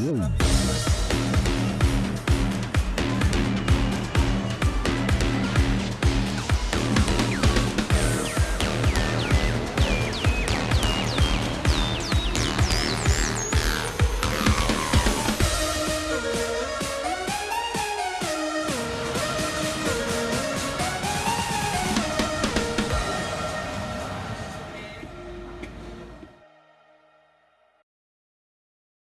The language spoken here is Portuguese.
Uou.